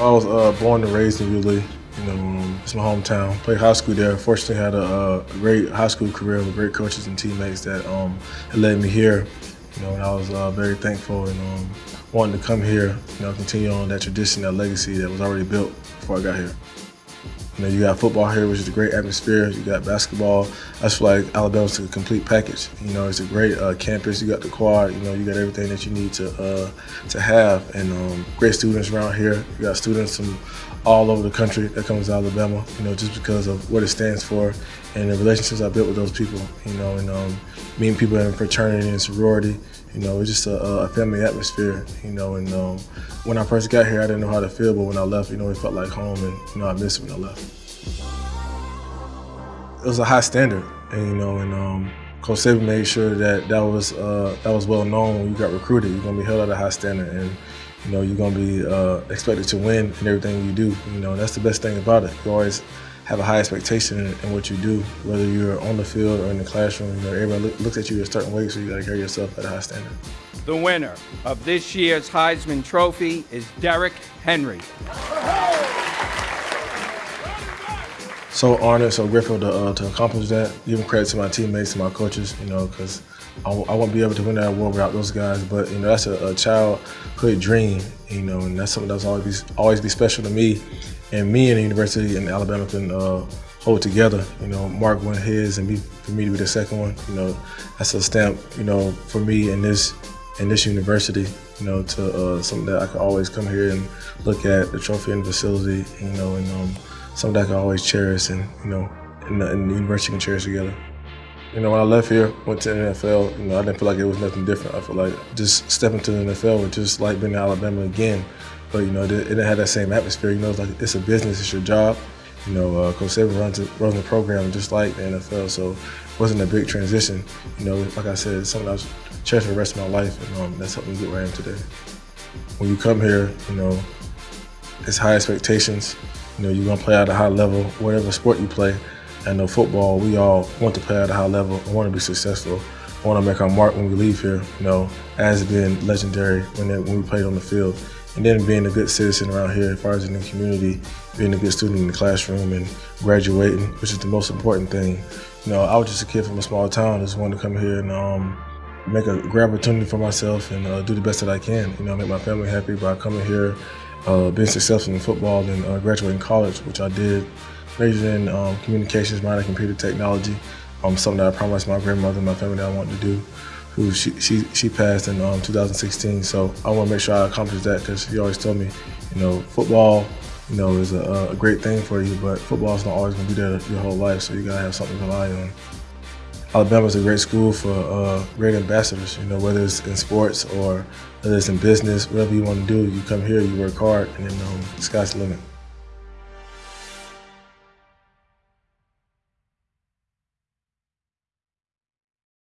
I was uh, born and raised in Yulee. You know, um, it's my hometown. Played high school there. Fortunately, had a, a, great high school career with great coaches and teammates that um, had led me here. You know, and I was uh, very thankful and um, wanted to come here. You know, continue on that tradition, that legacy that was already built before I got here. You know, you got football here, which is a great atmosphere. You got basketball. I feel like Alabama's a complete package. You know, it's a great uh, campus. You got the quad. You know, you got everything that you need to uh, to have, and um, great students around here. You got students from all over the country that comes to Alabama. You know, just because of what it stands for and the relationships I built with those people. You know, and um, meeting people in fraternity and sorority. You know, it's just a, a family atmosphere. You know, and um, when I first got here, I didn't know how to feel, but when I left, you know, it felt like home, and you know, I missed it when I left. It was a high standard, and you know, and um, Coach Saban made sure that that was uh, that was well known when you got recruited. You're gonna be held at a high standard, and you know, you're gonna be uh, expected to win in everything you do. You know, that's the best thing about it. You always have a high expectation in, in, what you do, whether you're on the field or in the classroom. You know, everybody look, looks at you a certain way, so you got to carry yourself at a high standard. The winner of this year's Heisman Trophy is Derrick Henry. So honored, so grateful to, uh, to accomplish that. Giving credit to my teammates and my coaches, you know, because I, I won't be able to win that award without those guys. But you know, that's a, a childhood dream, you know, and that's something that's always be, always be special to me and me and the University in Alabama can uh, hold together. You know, Mark won his, and be, for me to be the second one. You know, that's a stamp. You know, for me in this in this university. You know, to uh, something that I can always come here and look at the trophy and the facility. You know, and um, something I can always cherish, and you know, and the, and the university can cherish together. You know, when I left here, went to the NFL, you know, I didn't feel like it was nothing different. I feel like just stepping to the NFL was just like being in Alabama again. But you know, it didn't have that same atmosphere. You know, it's like it's a business, it's your job. You know, uh, Coach Saban runs, runs the program just like the NFL, so it wasn't a big transition. You know, like I said, it's something I was cherishing for the rest of my life, and um, that's helped me get where I am today. When you come here, you know, it's high expectations. You know, you're gonna play at a high level, whatever sport you play. I know football, we all want to play at a high level and want to be successful. I want to make our mark when we leave here, you know, as being legendary when, they, when we played on the field and then being a good citizen around here as far as in the community, being a good student in the classroom and graduating, which is the most important thing. You know, I was just a kid from a small town, just wanted to come here and um, make a great opportunity for myself and uh, do the best that I can. You know, make my family happy by coming here, uh, being successful in football, and uh, graduating college, which I did. Majored in um, communications, minor in computer technology, um, something that I promised my grandmother and my family that I wanted to do who she she, she passed in um, 2016. So I want to make sure I accomplish that because she always told me, you know, football, you know, is a, a great thing for you, but football is not always going to be there your whole life. So you got to have something to rely on. Alabama is a great school for uh, great ambassadors. You know, whether it's in sports or whether it's in business, whatever you want to do, you come here, you work hard, and then um, the sky's the limit.